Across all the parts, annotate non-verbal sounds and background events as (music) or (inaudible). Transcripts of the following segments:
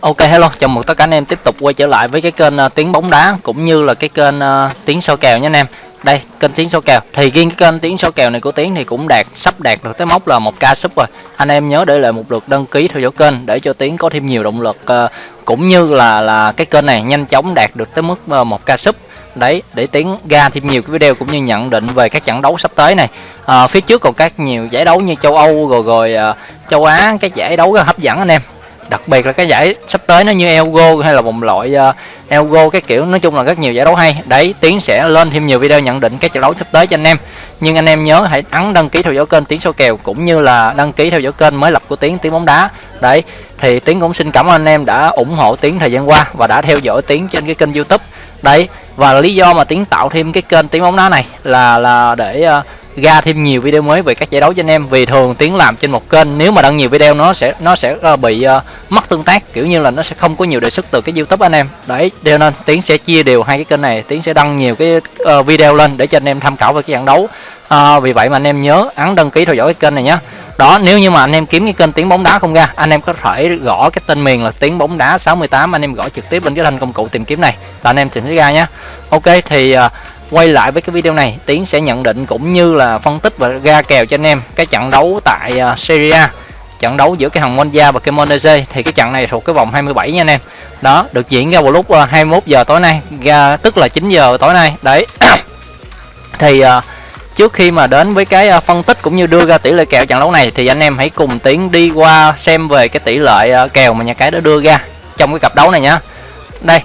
Ok hello, chào mừng tất cả anh em tiếp tục quay trở lại với cái kênh uh, tiếng bóng đá cũng như là cái kênh uh, tiếng soi kèo nha anh em. Đây, kênh tiếng soi kèo. Thì riêng cái kênh tiếng soi kèo này của Tiến thì cũng đạt sắp đạt được tới mốc là 1k sub rồi. Anh em nhớ để lại một lượt đăng ký theo dõi kênh để cho Tiến có thêm nhiều động lực uh, cũng như là là cái kênh này nhanh chóng đạt được tới mức uh, 1k sub đấy để tiến ra thêm nhiều cái video cũng như nhận định về các trận đấu sắp tới này à, phía trước còn các nhiều giải đấu như châu âu rồi rồi uh, châu á các giải đấu rất hấp dẫn anh em đặc biệt là cái giải sắp tới nó như Elgo hay là vòng loại ờ, uh, Elgo cái kiểu nói chung là rất nhiều giải đấu hay. Đấy tiến sẽ lên thêm nhiều video nhận định các trận đấu sắp tới cho anh em. Nhưng anh em nhớ hãy ấn đăng ký theo dõi kênh tiến Sâu kèo cũng như là đăng ký theo dõi kênh mới lập của tiến tiến bóng đá. Đấy thì tiến cũng xin cảm ơn anh em đã ủng hộ tiến thời gian qua và đã theo dõi tiến trên cái kênh youtube. Đấy và lý do mà tiến tạo thêm cái kênh tiến bóng đá này là là để uh, ra thêm nhiều video mới về các giải đấu cho anh em. Vì thường tiếng làm trên một kênh nếu mà đăng nhiều video nó sẽ nó sẽ uh, bị uh, mất tương tác. Kiểu như là nó sẽ không có nhiều đề xuất từ cái youtube anh em. Đấy cho nên tiếng sẽ chia đều hai cái kênh này. Tiếng sẽ đăng nhiều cái uh, video lên để cho anh em tham khảo về cái trận đấu. Uh, vì vậy mà anh em nhớ ấn đăng ký theo dõi cái kênh này nhé đó nếu như mà anh em kiếm cái kênh tiếng bóng đá không ra anh em có thể gõ cái tên miền là tiếng bóng đá 68 anh em gõ trực tiếp lên cái thanh công cụ tìm kiếm này. Là anh em tìm thấy ra nhé ok thì uh, quay lại với cái video này tiến sẽ nhận định cũng như là phân tích và ra kèo cho anh em cái trận đấu tại uh, Serie A. Trận đấu giữa cái thằng Monza và cái Monese thì cái trận này thuộc cái vòng 27 nha anh em. Đó được diễn ra vào lúc à, uh, 21 giờ tối nay ra tức là 9 giờ tối nay. Đấy. (coughs) Thì uh, trước khi mà đến với cái phân tích cũng như đưa ra tỷ lệ kèo trận đấu này thì anh em hãy cùng tiến đi qua xem về cái tỷ lệ kèo mà nhà cái đã đưa ra trong cái cặp đấu này nhá. Đây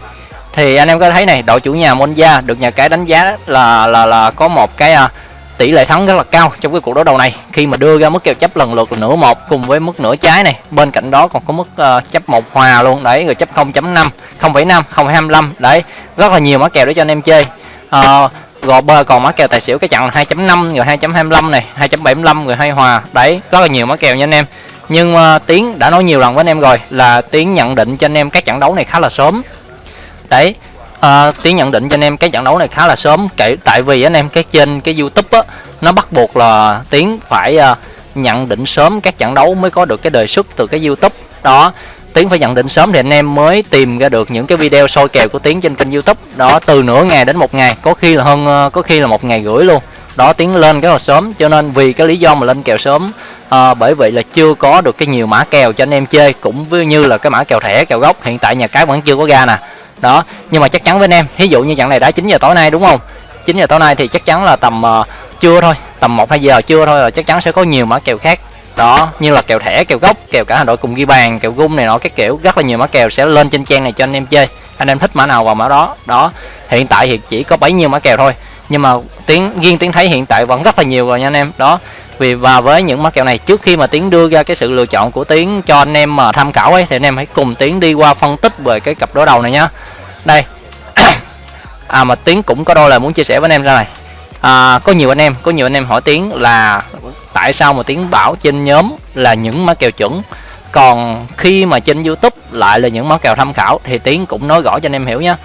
thì anh em có thấy này đội chủ nhà Monza được nhà cái đánh giá là là là có một cái à, tỷ lệ thắng rất là cao trong cái cuộc đấu đầu này. Khi mà đưa ra mức kèo chấp lần lượt là nửa một cùng với mức nửa trái này. Bên cạnh đó còn có mức uh, chấp một hòa luôn. Đấy rồi chấp 0.5 0.5 0.25 đấy rất là nhiều mã kèo để cho anh em chơi. Ờ, uh, rồi bơ còn mã kèo tài xỉu cái chặn 2.5 rồi 2.25 này 2.75 rồi hai hòa. Đấy rất là nhiều mã kèo nha anh em. Nhưng uh, tiến đã nói nhiều lần với anh em rồi là tiến nhận định cho anh em các trận đấu này khá là sớm đấy à, tiến nhận định cho anh em cái trận đấu này khá là sớm kể tại vì anh em cái trên cái youtube á nó bắt buộc là tiến phải uh, nhận định sớm các trận đấu mới có được cái đề xuất từ cái youtube. Đó tiến phải nhận định sớm thì anh em mới tìm ra được những cái video soi kèo của tiến trên kênh youtube. Đó từ nửa ngày đến một ngày có khi là hơn uh, có khi là một ngày rưỡi luôn. Đó tiến lên cái là sớm cho nên vì cái lý do mà lên kèo sớm à, bởi vậy là chưa có được cái nhiều mã kèo cho anh em chơi cũng như là cái mã kèo thẻ kèo gốc. Hiện tại nhà cái vẫn chưa có ra nè đó nhưng mà chắc chắn với anh em ví dụ như trận này đã 9 giờ tối nay đúng không? 9 giờ tối nay thì chắc chắn là tầm uh, trưa thôi tầm 1 2 giờ trưa thôi là chắc chắn sẽ có nhiều mã kèo khác. Đó như là kèo thẻ kèo gốc kèo cả hà nội cùng ghi bàn kèo gung này nọ các kiểu rất là nhiều mã kèo sẽ lên trên trang này cho anh em chơi. Anh em thích mã nào vào mã đó. Đó hiện tại thì chỉ có bấy nhiêu mã kèo thôi nhưng mà tiếng riêng tiếng thấy hiện tại vẫn rất là nhiều rồi nha anh em. Đó vì và với những mã kèo này trước khi mà tiến đưa ra cái sự lựa chọn của tiến cho anh em mà tham khảo ấy thì anh em hãy cùng tiến đi qua phân tích về cái cặp đối đầu này nhá. Đây. (coughs) À mà tiến cũng có đôi lời muốn chia sẻ với anh em ra này. À, có nhiều anh em có nhiều anh em hỏi tiến là tại sao mà tiến bảo trên nhóm là những mã kèo chuẩn còn khi mà trên youtube lại là những mã kèo tham khảo thì tiến cũng nói rõ cho anh em hiểu nhé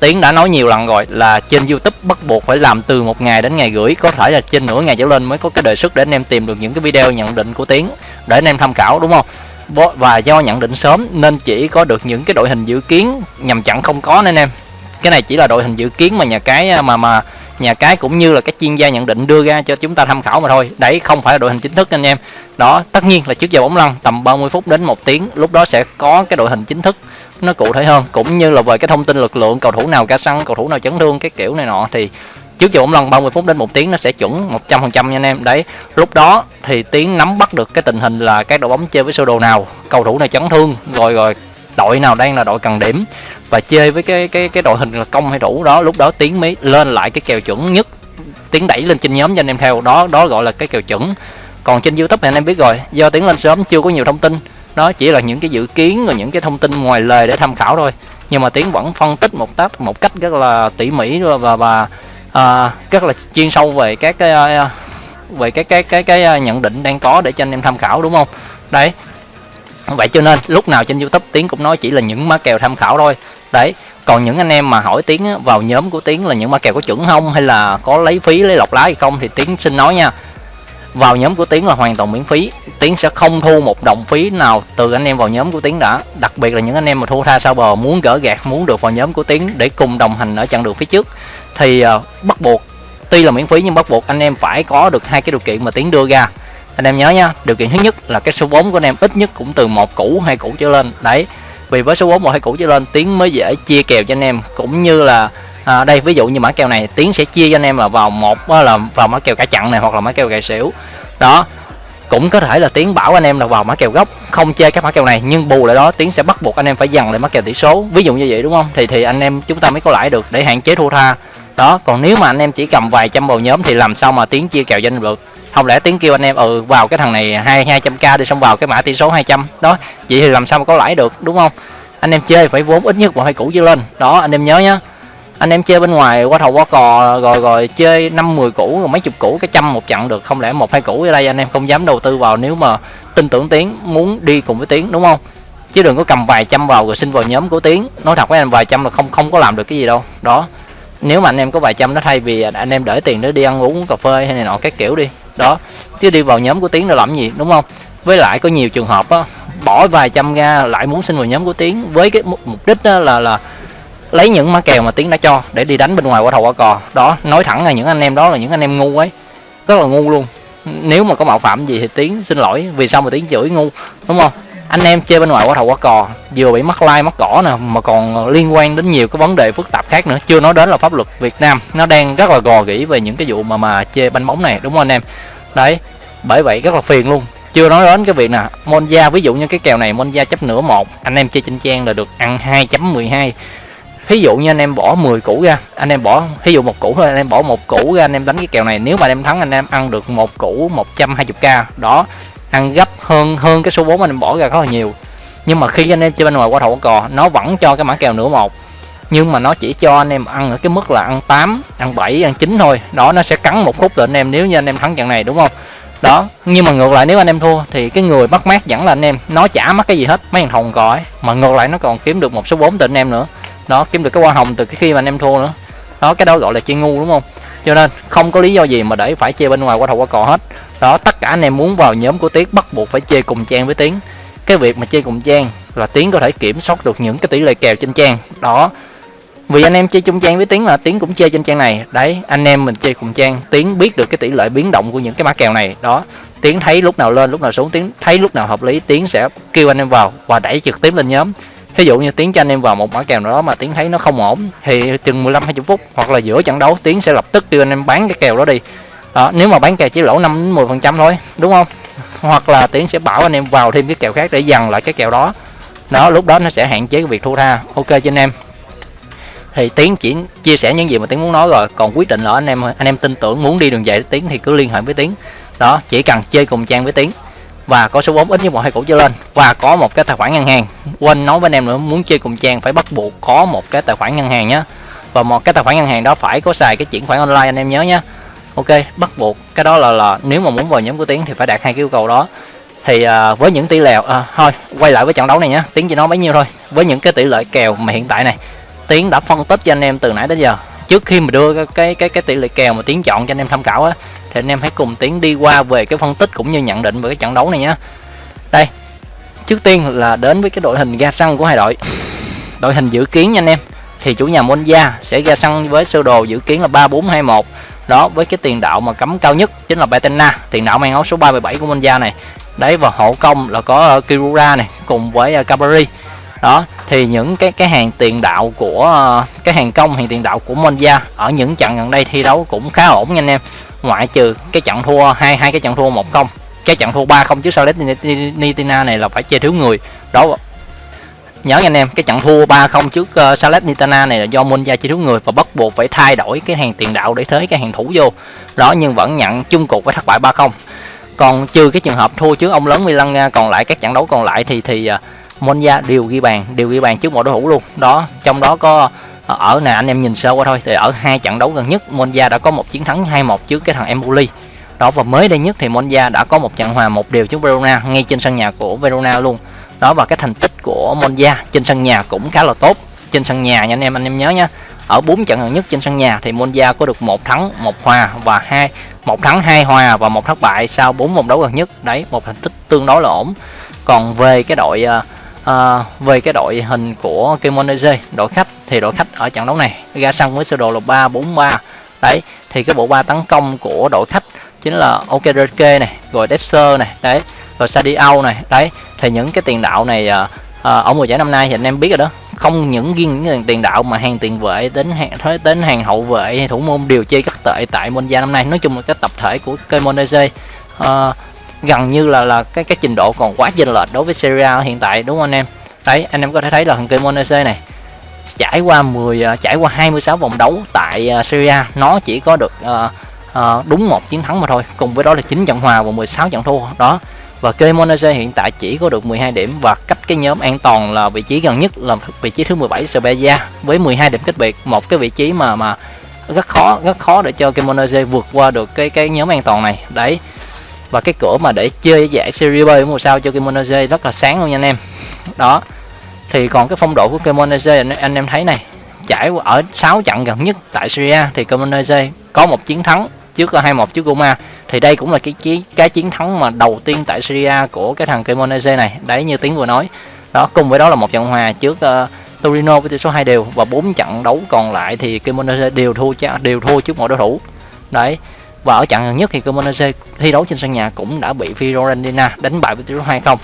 tiến đã nói nhiều lần rồi là trên youtube bắt buộc phải làm từ một ngày đến ngày gửi, có thể là trên nửa ngày trở lên mới có cái đề xuất để anh em tìm được những cái video nhận định của tiến, để anh em tham khảo, đúng không? Và do nhận định sớm nên chỉ có được những cái đội hình dự kiến, nhằm chặn không có nên em. Cái này chỉ là đội hình dự kiến mà nhà cái à, mà mà nhà cái cũng như là các chuyên gia nhận định đưa ra cho chúng ta tham khảo mà thôi. Đấy, không phải là đội hình chính thức anh em. Đó, tất nhiên là trước giờ bóng lăn, tầm 30 phút đến một tiếng, lúc đó sẽ có cái đội hình chính thức nó cụ thể hơn. Cũng như là về cái thông tin lực lượng, cầu thủ nào ca săn cầu thủ nào chấn thương, cái kiểu này nọ, thì trước giờ bóng lần 30 phút đến một tiếng nó sẽ chuẩn 100% nha anh em. Đấy, lúc đó thì tiến nắm bắt được cái tình hình là các đội bóng chơi với sơ đồ nào, cầu thủ nào chấn thương, rồi rồi đội nào đang là đội cần điểm, và chơi với cái cái cái đội hình là công hay thủ đó, lúc đó tiến mới lên lại cái kèo chuẩn nhất, tiến đẩy lên trên nhóm cho anh em theo. Đó đó gọi là cái kèo chuẩn. Còn trên youtube thì anh em biết rồi, do tiến lên sớm, chưa có nhiều thông tin đó chỉ là những cái dự kiến và những cái thông tin ngoài lời để tham khảo thôi. Nhưng mà tiến vẫn phân tích một tác một cách rất là tỉ mỉ và và à, rất là chuyên sâu về các cái à, về cái cái cái cái à, nhận định đang có để cho anh em tham khảo đúng không? Đấy. Vậy cho nên lúc nào trên youtube tiến cũng nói chỉ là những má kèo tham khảo thôi. Đấy. Còn những anh em mà hỏi tiến vào nhóm của tiến là những má kèo có chuẩn không hay là có lấy phí lấy lọc lá hay không thì tiến xin nói nha vào nhóm của tiến là hoàn toàn miễn phí. Tiến sẽ không thu một đồng phí nào từ anh em vào nhóm của tiến đã. Đặc biệt là những anh em mà thu tha sau bờ muốn gỡ gạt muốn được vào nhóm của tiến để cùng đồng hành ở chặng đường phía trước. Thì uh, bắt buộc tuy là miễn phí nhưng bắt buộc anh em phải có được hai cái điều kiện mà tiến đưa ra. Anh em nhớ nha điều kiện thứ nhất là cái số vốn của anh em ít nhất cũng từ một củ hai củ trở lên. Đấy vì với số vốn một hai củ trở lên tiến mới dễ chia kèo cho anh em. Cũng như là à, đây ví dụ như mã kèo này tiến sẽ chia cho anh em là vào một là vào mã kèo cả chặn này hoặc là mã kèo gài xỉu. Đó cũng có thể là tiến bảo anh em là vào mã kèo gốc không chơi các mã kèo này nhưng bù lại đó tiến sẽ bắt buộc anh em phải dằn lại mã kèo tỷ số. Ví dụ như vậy đúng không? Thì thì anh em chúng ta mới có lãi được để hạn chế thua tha. Đó còn nếu mà anh em chỉ cầm vài trăm vào nhóm thì làm sao mà tiến chia kèo cho anh được? Không lẽ tiến kêu anh em ừ vào cái thằng này hai hai trăm k đi xong vào cái mã tỷ số 200 đó vậy thì làm sao mà có lãi được đúng không? Anh em chơi phải vốn ít nhất một hai củ trở lên. Đó anh em nhớ nhá anh em chơi bên ngoài, qua thầu qua cò, rồi rồi chơi năm mười củ, rồi mấy chục củ, cái trăm một chặn được, không lẽ một, hai củ ở đây anh em không dám đầu tư vào nếu mà tin tưởng tiến muốn đi cùng với tiến, đúng không? Chứ đừng có cầm vài trăm vào rồi xin vào nhóm của tiến. Nói thật với anh, vài trăm là không không có làm được cái gì đâu. Đó. Nếu mà anh em có vài trăm nó thay vì anh em để tiền để đi ăn uống, cà phê hay này nọ các kiểu đi. Đó. Chứ đi vào nhóm của tiến là làm gì, đúng không? Với lại có nhiều trường hợp á, bỏ vài trăm ra lại muốn xin vào nhóm của tiến với cái mục đích đó là là lấy những mã kèo mà tiến đã cho để đi đánh bên ngoài qua thầu qua cò. Đó, nói thẳng là những anh em đó là những anh em ngu ấy. Rất là ngu luôn. Nếu mà có mạo phạm gì thì tiến xin lỗi, vì sao mà tiến chửi ngu, đúng không? Anh em chơi bên ngoài qua thầu qua cò, vừa bị mắc like, mắc cỏ nè, mà còn ờ, liên quan đến nhiều cái vấn đề phức tạp khác nữa. Chưa nói đến là pháp luật Việt Nam, nó đang rất là gò gỉ về những cái vụ mà mà chơi banh bóng này, đúng không anh em? Đấy, bởi vậy rất là phiền luôn. Chưa nói đến cái việc nè, Monza, ví dụ như cái kèo này Monza chấp nửa một, anh em chơi trên trang là được ăn 2.12 ví dụ như anh em bỏ 10 củ ra anh em bỏ ví dụ một củ thôi anh em bỏ một củ ra anh em đánh cái kèo này nếu mà anh em thắng anh em ăn được một củ 120k đó ăn gấp hơn hơn cái số 4 anh em bỏ ra rất là nhiều nhưng mà khi anh em chơi bên ngoài qua thầu cò nó vẫn cho cái mã kèo nửa một nhưng mà nó chỉ cho anh em ăn ở cái mức là ăn 8, ăn 7, ăn 9 thôi đó nó sẽ cắn một khúc là anh em nếu như anh em thắng trận này đúng không đó nhưng mà ngược lại nếu anh em thua thì cái người bắt mát vẫn là anh em nó chả mất cái gì hết mấy thằng hồng cò ấy mà ngược lại nó còn kiếm được một số 4 từ anh em nữa đó, kiếm được cái hoa hồng từ cái khi mà anh em thua nữa. Đó, cái đó gọi là chơi ngu, đúng không? Cho nên, không có lý do gì mà để phải chơi bên ngoài qua thầu qua cò hết. Đó, tất cả anh em muốn vào nhóm của tiến bắt buộc phải chơi cùng trang với tiến. Cái việc mà chơi cùng trang là tiến có thể kiểm soát được những cái tỷ lệ kèo trên trang. Đó, vì anh em chơi chung trang với tiến là tiến cũng chơi trên trang này. Đấy, anh em mình chơi cùng trang, tiến biết được cái tỷ lệ biến động của những cái mã kèo này. Đó, tiến thấy lúc nào lên, lúc nào xuống, tiến thấy lúc nào hợp lý, tiến sẽ kêu anh em vào và đẩy trực tiếp lên nhóm ví dụ như tiến cho anh em vào một mã kèo nào đó mà tiến thấy nó không ổn thì chừng 15 20 phút hoặc là giữa trận đấu tiến sẽ lập tức kêu anh em bán cái kèo đó đi. Đó, nếu mà bán kèo chỉ lỗ 5 đến 10 phần trăm thôi, đúng không? (laughs) Hoặc là tiến sẽ bảo anh em vào thêm cái kèo khác để dằn lại cái kèo đó. Đó, lúc đó nó sẽ hạn chế cái việc thua tha. Ok cho anh em. Thì tiến chỉ chia sẻ những gì mà tiến muốn nói rồi. Còn quyết định là anh em anh em tin tưởng muốn đi đường dài tiến thì cứ liên hệ với tiến đó, chỉ cần chơi cùng trang với tiến và có số vốn ít nhất một hai củ trở lên. Và có một cái tài khoản ngân hàng. Quên nói với anh em nữa muốn chơi cùng trang phải bắt buộc có một cái tài khoản ngân hàng nhé và một cái tài khoản ngân hàng đó phải có xài cái chuyển khoản online anh em nhớ nhé ok bắt buộc. Cái đó là là nếu mà muốn vào nhóm của tiến thì phải đạt hai cái yêu cầu đó. Thì à, với những tỷ lệ à, thôi quay lại với trận đấu này nhé tiến chỉ nói bấy nhiêu thôi. Với những cái tỷ lệ kèo mà hiện tại này tiến đã phân tích cho anh em từ nãy tới giờ. Trước khi mà đưa cái cái cái tỷ lệ kèo mà tiến chọn cho anh em tham khảo á thì anh em hãy cùng tiến đi qua về cái phân tích cũng như nhận định về cái trận đấu này nhé đây, trước tiên là đến với cái đội hình ga xăng của hai đội. Đội hình dự kiến nha anh em, thì chủ nhà Monza sẽ ra sân với sơ đồ dự kiến là 3421 đó, với cái tiền đạo mà cấm cao nhất chính là Betena, tiền đạo mang áo số 37 của Monza này. Đấy, và hộ công là có ờ, Kirura này, cùng với ờ, Cabari đó, thì những cái cái hàng tiền đạo của ờ, cái hàng công, hàng tiền đạo của Monza ở những trận gần đây thi đấu cũng khá ổn nha anh em ngoại trừ cái trận thua hai hai cái trận thua một không cái trận thua ba không trước Nitina này là phải chơi thiếu người. Đó nhớ nha anh em cái trận thua 3-0 trước ờ, uh, Salernitana này là do Monza chơi thiếu người và bắt buộc phải thay đổi cái hàng tiền đạo để thế cái hàng thủ vô. Đó nhưng vẫn nhận chung cuộc với thất bại 3-0 còn trừ cái trường hợp thua trước ông lớn Milan Nga còn lại các trận đấu còn lại thì thì uh, Monza đều ghi bàn đều ghi bàn trước mọi đối thủ luôn. Đó trong đó có ở nè anh em nhìn sơ qua thôi. Thì ở hai trận đấu gần nhất Monza đã có một chiến thắng 2-1 trước cái thằng Empoli. Đó và mới đây nhất thì Monza đã có một trận hòa một điều trước Verona ngay trên sân nhà của Verona luôn. Đó và cái thành tích của Monza trên sân nhà cũng khá là tốt. Trên sân nhà nha anh em anh em nhớ nha. Ở bốn trận gần nhất trên sân nhà thì Monza có được một thắng một hòa và hai một thắng hai hòa và một thất bại sau bốn vòng đấu gần nhất. Đấy một thành tích tương đối là ổn. Còn về cái đội uh, à, về cái đội hình của Kemonese đội khách thì đội khách ở trận đấu này ra sân với sơ đồ là ba bốn ba. Đấy thì cái bộ ba tấn công của đội khách chính là Okereke này rồi Dexter này đấy rồi Sadio này đấy. Thì những cái tiền đạo này à, à, ở mùa giải năm nay thì anh em biết rồi đó. Không những riêng những tiền đạo mà hàng tiền vệ đến hàng tới đến hàng hậu vệ hay thủ môn đều chơi các tệ tại Monza năm nay. Nói chung là cái tập thể của Cremonese uh, gần như là là cái cái trình độ còn quá chênh lệch đối với Serie A hiện tại đúng không anh em? Đấy anh em có thể thấy là thằng Cremonese này trải qua 10 uh, à, trải qua 26 vòng đấu tại uh, Serie A nó chỉ có được uh, uh, đúng một chiến thắng mà thôi cùng với đó là 9 trận hòa và 16 trận thua. Đó và Cremonese hiện tại chỉ có được 12 điểm và cách cái nhóm an toàn là vị trí gần nhất là vị trí thứ 17 Spezia với 12 điểm cách biệt một cái vị trí mà mà rất khó rất khó để cho Cremonese vượt qua được cái cái nhóm an toàn này. Đấy và cái cửa mà để chơi giải Serie B mùa sau cho Cremonese rất là sáng luôn nha anh em. Đó. Thì còn cái phong độ của Kimono anh, anh em thấy này trải qua ở 6 trận gần nhất tại Syria thì Cremonese có một chiến thắng trước 2-1 trước Roma thì đây cũng là cái cái, cái chiến thắng mà đầu tiên tại Syria của cái thằng Cremonese này. Đấy như tiếng vừa nói. Đó cùng với đó là một trận hòa trước uh, Torino với tỷ số 2 đều. Và bốn trận đấu còn lại thì Cremonese đều thua đều thua trước mọi đối thủ. Đấy và ở trận gần nhất thì Cremonese thi đấu trên sân nhà cũng đã bị Fiorentina đánh bại với tỷ số 2-0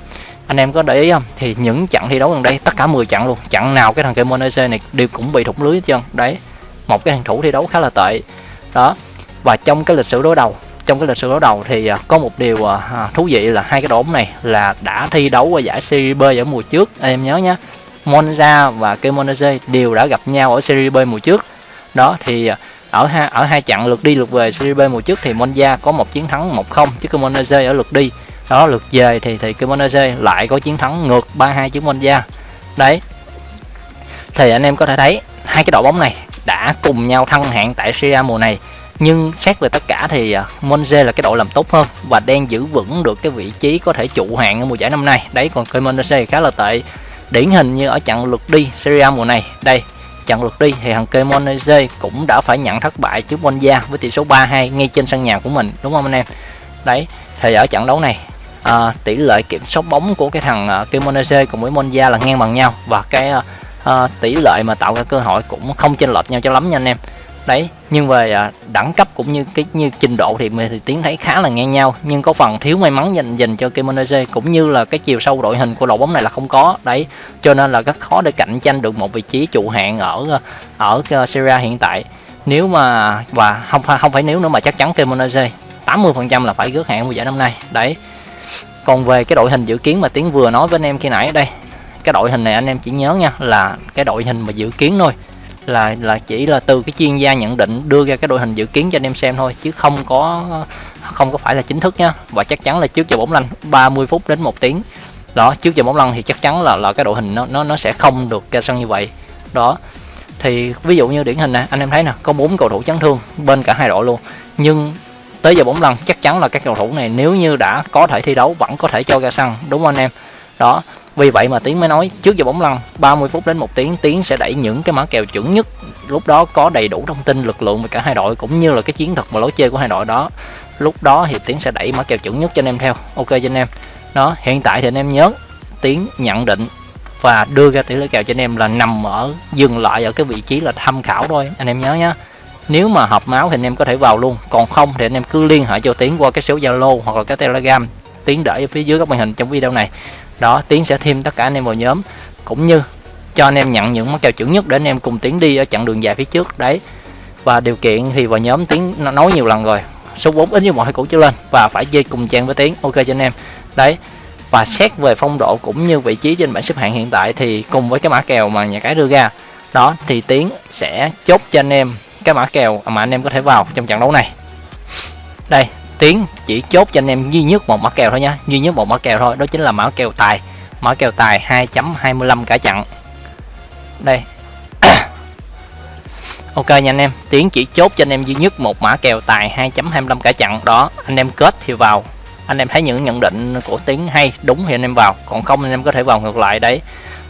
anh em có để ý không? Thì những trận thi đấu gần đây, tất cả 10 trận luôn. Trận nào cái thằng Cremonese này đều cũng bị thủng lưới hết trơn. Đấy, một cái hàng thủ thi đấu khá là tệ. Đó, và trong cái lịch sử đối đầu, trong cái lịch sử đối đầu thì à, có một điều à, à, thú vị là hai cái đội bóng này là đã thi đấu ở giải Serie B ở mùa trước. Em nhớ nhé Monza và Cremonese đều đã gặp nhau ở Serie B mùa trước. Đó, thì ở hai ở hai trận lượt đi lượt về Serie B mùa trước thì Monza có một chiến thắng 1-0 chứ Cremonese ở lượt đi. Đó, lượt về thì thì Cremonese lại có chiến thắng ngược 3-2 trước Monza. Đấy. Thì anh em có thể thấy hai cái đội bóng này đã cùng nhau thăng hạng tại Serie A mùa này. Nhưng xét về tất cả thì à, Monza là cái đội làm tốt hơn và đang giữ vững được cái vị trí có thể trụ hạng ở mùa giải năm nay. Đấy, còn Cremonese khá là tệ. Điển hình như ở trận lượt đi Serie A mùa này. Đây trận lượt đi thì thằng Kemonese cũng đã phải nhận thất bại trước Monza với tỷ số 3-2 ngay trên sân nhà của mình. Đúng không anh em? Đấy thì ở trận đấu này à, tỷ lệ kiểm soát bóng của cái thằng uh, cùng với Monza là ngang bằng nhau và cái uh, tỷ lệ mà tạo ra cơ hội cũng không chênh lệch nhau cho lắm nha anh em đấy, nhưng về à, đẳng cấp cũng như cái, như trình độ thì mình thì tiến thấy khá là ngang nhau. Nhưng có phần thiếu may mắn dành dành cho Kimonese cũng như là cái chiều sâu đội hình của đội bóng này là không có. Đấy, cho nên là rất khó để cạnh tranh được một vị trí trụ hạng ở ở ờ, Serie hiện tại. Nếu mà, và không phải không phải nếu nữa mà chắc chắn Kimonese 80% là phải rước hạng mùa giải năm nay. Đấy. Còn về cái đội hình dự kiến mà tiến vừa nói với anh em khi nãy, đây, cái đội hình này anh em chỉ nhớ nha, là cái đội hình mà dự kiến thôi là là chỉ là từ cái chuyên gia nhận định đưa ra cái đội hình dự kiến cho anh em xem thôi, chứ không có không có phải là chính thức nhá và chắc chắn là trước giờ bóng lăn 30 phút đến một tiếng. Đó, trước giờ bóng lăn thì chắc chắn là là cái đội hình nó nó nó sẽ không được ra sân như vậy. Đó, thì ví dụ như điển hình nè, anh em thấy nè, có bốn cầu thủ chấn thương bên cả hai đội luôn. Nhưng tới giờ bóng lăn chắc chắn là các cầu thủ này nếu như đã có thể thi đấu, vẫn có thể cho ra sân, đúng không anh em? Đó vì vậy mà Tiến mới nói, trước giờ bóng lăn 30 phút đến một tiếng, Tiến sẽ đẩy những cái mã kèo chuẩn nhất. Lúc đó có đầy đủ thông tin, lực lượng về cả hai đội, cũng như là cái chiến thuật và lối chơi của hai đội đó. Lúc đó thì Tiến sẽ đẩy mã kèo chuẩn nhất cho anh em theo. Ok cho anh em. Đó, hiện tại thì anh em nhớ, Tiến nhận định và đưa ra tỷ lệ kèo cho anh em là nằm ở, dừng lại ở cái vị trí là tham khảo thôi. Anh em nhớ nhá. Nếu mà hợp máu thì anh em có thể vào luôn. Còn không thì anh em cứ liên hệ cho Tiến qua cái số Zalo hoặc là cái Telegram. Tiến để ở phía dưới các màn hình trong video này đó, tiến sẽ thêm tất cả anh em vào nhóm, cũng như cho anh em nhận những món kèo chuẩn nhất để anh em cùng tiến đi ở chặng đường dài phía trước, đấy. Và điều kiện thì vào nhóm tiến nói nhiều lần rồi, số 4 ít như mọi cũ trở lên, và phải chơi cùng trang với tiến, ok cho anh em. Đấy, và xét về phong độ cũng như vị trí trên bảng xếp hạng hiện tại thì cùng với cái mã kèo mà nhà cái đưa ra, đó, thì tiến sẽ chốt cho anh em cái mã kèo mà anh em có thể vào trong trận đấu này. Đây tiến chỉ chốt cho anh em duy nhất một mã kèo thôi nha. Duy nhất một mã kèo thôi, đó chính là mã kèo tài. Mã kèo tài 2.25 cả chặn. Đây. (coughs) Ok nha anh em tiến chỉ chốt cho anh em duy nhất một mã kèo tài 2.25 cả chặn. Đó, anh em kết thì vào. Anh em thấy những nhận định của tiến hay, đúng thì anh em vào. Còn không anh em có thể vào ngược lại đấy.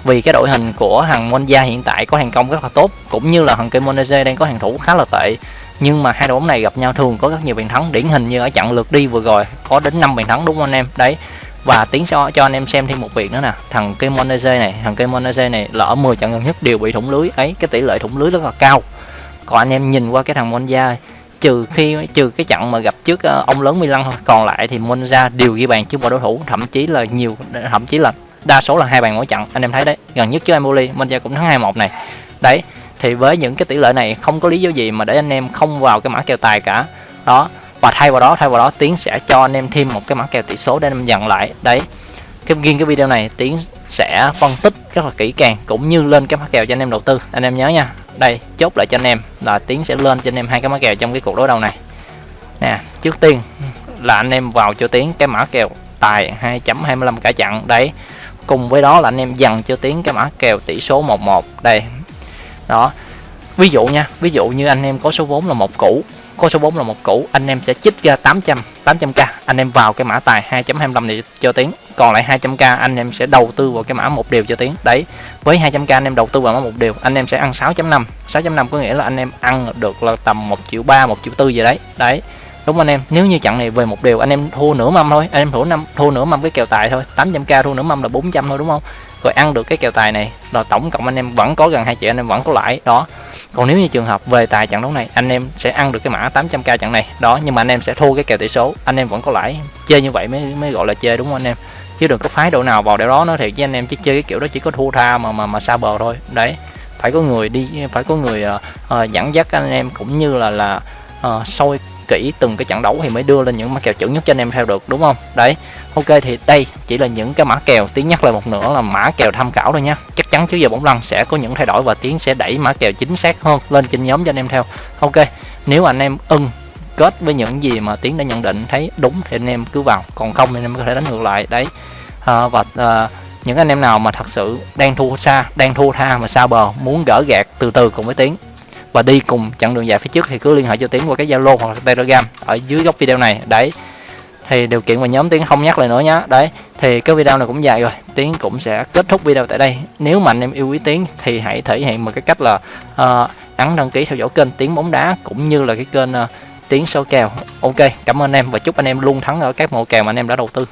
Vì cái đội hình của hàng Monza hiện tại có hàng công rất là tốt, cũng như là thằng Kimonese đang có hàng thủ khá là tệ nhưng mà hai đội bóng này gặp nhau thường có rất nhiều bàn thắng, điển hình như ở trận lượt đi vừa rồi, có đến 5 bàn thắng đúng không anh em? Đấy, và tiến cho cho anh em xem thêm một việc nữa nè. Thằng Kemonese này, thằng Kemonese này lỡ 10 trận gần nhất đều bị thủng lưới. Ấy, cái tỷ lệ thủng lưới rất là cao. Còn anh em nhìn qua cái thằng Monza, trừ khi, trừ cái trận mà gặp trước ờ, ông lớn Milan thôi. Còn lại thì Monza đều ghi bàn trước mọi đối thủ, thậm chí là nhiều, thậm chí là đa số là hai bàn mỗi trận. Anh em thấy đấy, gần nhất trước Empoli, Monza cũng thắng 2-1 này. Đấy thì với những cái tỷ lệ này, không có lý do gì mà để anh em không vào cái mã kèo tài cả. Đó, và thay vào đó, thay vào đó, tiến sẽ cho anh em thêm một cái mã kèo tỷ số để anh em dặn lại. Đấy, cái riêng cái video này, tiến sẽ phân tích rất là kỹ càng, cũng như lên cái mã kèo cho anh em đầu tư. Anh em nhớ nha. Đây, chốt lại cho anh em, là tiến sẽ lên cho anh em hai cái mã kèo trong cái cuộc đối đầu này. Nè, trước tiên là anh em vào cho tiến cái mã kèo tài 2.25 cả chặn. Đấy, cùng với đó là anh em dặn cho tiến cái mã kèo tỷ số 11 đây đó. Ví dụ nha, ví dụ như anh em có số vốn là một củ, có số vốn là một củ, anh em sẽ chích ra 800 800k anh em vào cái mã tài 2.25 này cho tiếng. Còn lại 200k anh em sẽ đầu tư vào cái mã một điều cho tiếng. Đấy, với 200k anh em đầu tư vào mã một điều, anh em sẽ ăn 6.5 6.5 có nghĩa là anh em ăn được là tầm 1 triệu 3 1 triệu 4 gì đấy. Đấy, đúng anh em. Nếu như chặn này về một điều, anh em thua nửa mâm thôi, anh em thua năm, thua nửa mâm cái kèo tài thôi. 800k thua nửa mâm là 400 thôi, đúng không? Rồi ăn được cái kèo tài này. Rồi tổng cộng anh em vẫn có gần hai triệu anh em vẫn có lãi. Đó. Còn nếu như trường hợp về tài trận đấu này anh em sẽ ăn được cái mã 800k trận này. Đó nhưng mà anh em sẽ thua cái kèo tỷ số. Anh em vẫn có lãi. Chơi như vậy mới mới gọi là chơi đúng không anh em? Chứ đừng có phái độ nào vào để đó nó thiệt với anh em chứ chơi cái kiểu đó chỉ có thua tha mà mà mà xa bờ thôi. Đấy. Phải có người đi phải có người uh, uh, dẫn dắt anh em cũng như là là uh, soi kỹ từng cái trận đấu thì mới đưa lên những mã kèo chuẩn nhất cho anh em theo được đúng không? Đấy ok thì đây chỉ là những cái mã kèo. Tiến nhắc lại một nữa là mã kèo tham khảo thôi nhé chắc chắn chứ giờ bóng lăn sẽ có những thay đổi và tiến sẽ đẩy mã kèo chính xác hơn lên trên nhóm cho anh em theo. Ok nếu anh em ưng kết với những gì mà tiến đã nhận định thấy đúng thì anh em cứ vào. Còn không thì anh em có thể đánh ngược lại đấy. À, và à, những anh em nào mà thật sự đang thua xa đang thua tha mà xa bờ muốn gỡ gạt từ từ cùng với tiến và đi cùng chặng đường dài phía trước thì cứ liên hệ cho tiến qua cái zalo hoặc là telegram ở dưới góc video này. Đấy thì điều kiện mà nhóm tiến không nhắc lại nữa nhá. Đấy thì cái video này cũng dài rồi. Tiến cũng sẽ kết thúc video tại đây. Nếu mà anh em yêu quý tiến thì hãy thể hiện một cái cách là uh, ấn đăng ký theo dõi kênh tiến bóng đá cũng như là cái kênh uh, tiến số kèo. Ok cảm ơn em và chúc anh em luôn thắng ở các mẫu kèo mà anh em đã đầu tư.